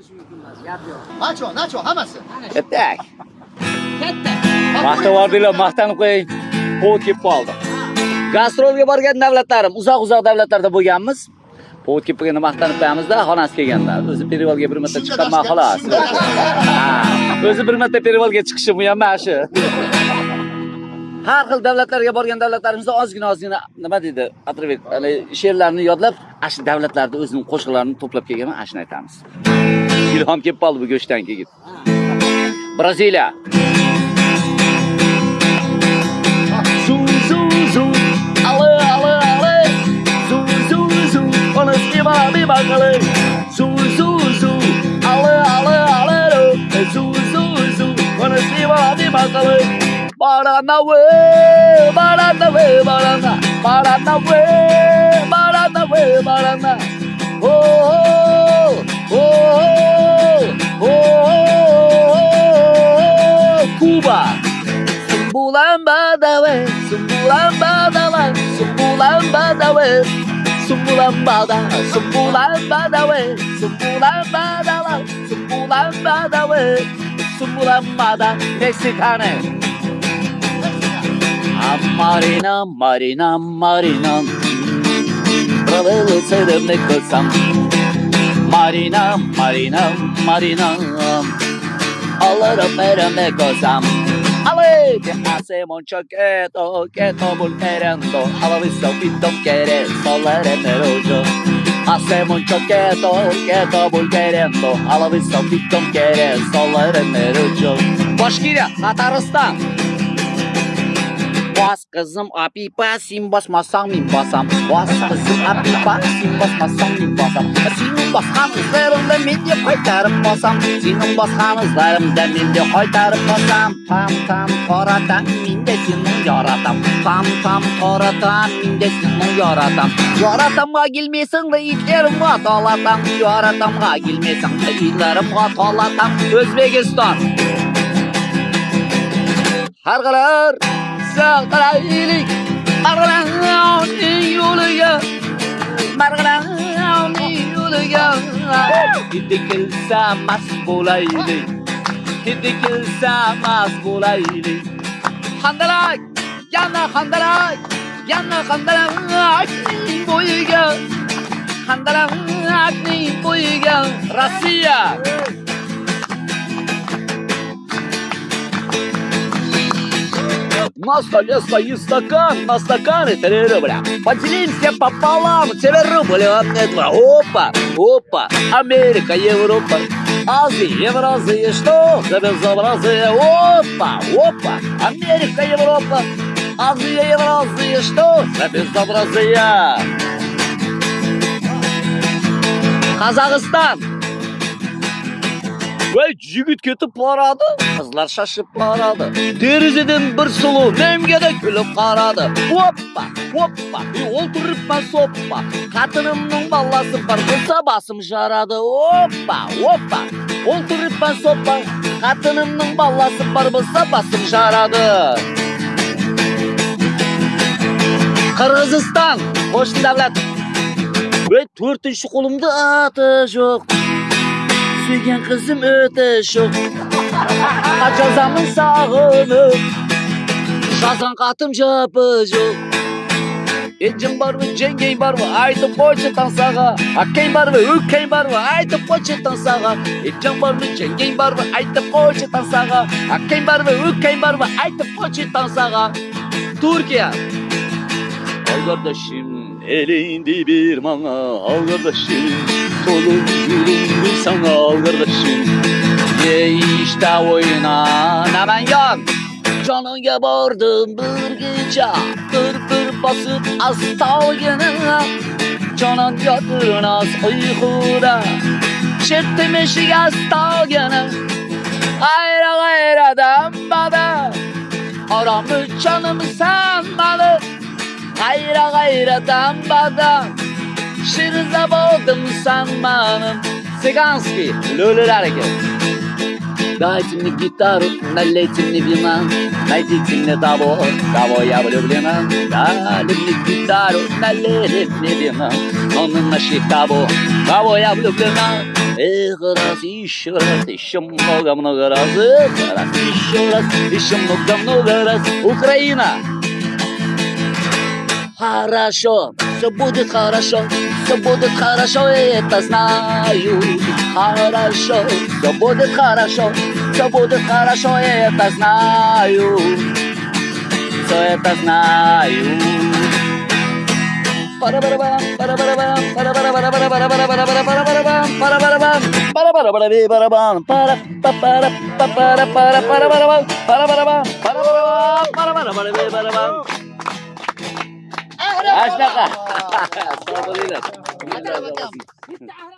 olish mumkin emas gap yo'q Nacho, nacho hammasi. Katta Maqta vardinglar, maqtanib qo'ying. Povod kelib qoldi. Gastrolga borgan davlatlarim, uzoq-uzoq davlatlarda bo'lganmiz. Povod kelib qolganda maqtanib qo'yamizda, xonasi kelganda. O'zi perivolga bir marta chiqqanman xolos. Ha, O'zi bir marta perivolga chiqishim bu ham mana shu. Har xil davlatlarga borgan davlatlarimizda ozgina ozgina nima deydi, atrabek she'rlarni yodlab, ana shu davlatlarda o'zining qo'shiqlarini to'plab kelganman, ana shuni aytamiz. Ilhom kelib qoldi bu go'shtdan keyin. Braziliya. Zu zu zu zu zu zu ona stiba mi bagale zu barana barana. We barana we barana. Oh oh oh oh Cuba Sumbulan badawe, sumbulan badawe, sumbulan badawe, sumbulan bada, sumbulan Marina, Marina, Marina Kralı serim ne kılsam. Marina, Marina, Marina Alırım mereme kılsam. Ale, que hacemos choqueto, que tomo querendo A la vista pito querer, solar en el hoyo Hacemos choqueto, que tomo querendo A la vista pito querer, solar en el hoyo Başkirya, Tataristan Башкирия, Татарстан. Bas kızım apipa sim basmasan min basam Bas kızım apipa sim basmasan min basam Senin baskan izlerimde midye koytarıp basam Senin baskan izlerimde midye koytarıp basam Tam tam koratan minde senin yaratam Tam tam koratan minde senin yaratam Yaratamga gelmesin de itlerimga dolatam Yaratamga gelmesin de itlerimga bo'lsa qaraylik marg'ilonning yo'liga marg'ilonning yo'liga hidi kelsa mast bo'laylik hidi kelsa mast handalak yana handalak yana handalakning bo'yiga handalakning bo'yiga rossiya На столе стоит стакан, на стакане три рубля. Поделимся пополам, тебе рубль, а два. Опа, опа, Америка, Европа, Азия, Евразия, что за безобразие? Опа, опа, Америка, Европа, Азия, Евразия, что за безобразие? Казахстан. Бәй, жүгіт кетіп барады қызлар шашып барады терезеден бір сұлу немгеде күліп қарады оппа оппа ол тұрыппа соппа қатынымның баласы бар болса басым жарады оппа оппа ол тұрыппа соппа қатынымның баласы бар болса басым жарады Қырғызстан қош дәулет өй төртінші қолымда аты жоқ davlat. Ve to'rtinchi qo'limda ati yo'q. suygan qizim o'ta sho'x ajazamni sog'inib shazan qatim japi yo'q Ejim barmi, jenging barmi, aytib qo'ychi tansaga. Akang barmi, ukang barmi, aytib qo'ychi tansaga. Ejim barmi, jenging barmi, aytib qo'ychi tansaga. Akang barmi, ukang barmi, aytib qo'ychi tansaga. Turkiya. Ay kardeşim elinde bir mana al kardeşim Solun yüründü sana al kardeşim. Ye işte oyna hemen yan? Canıya vardım bir gece Pır pır basıp astal yanına Canan yatırnaz uykuda Çettim eşik astal yana Ayra gayra dambada Aramı canımı sanmalı Gayra gayra dambada Boğdum sanmanım Siganski Lülül hareket Дайте мне гитару, налейте мне вина Найдите мне того, кого я влюблена Дали мне гитару, налили мне вина Но мы нашли того, кого я влюблена Эх, раз, еще раз, еще много-много раз Эх, раз, еще раз, еще много-много раз Украина! Хорошо, все будет хорошо, все будет хорошо, я это знаю. Хорошо, все будет хорошо, все будет хорошо, я это знаю. Все это знаю. Пара-бара-бам, أشتغل.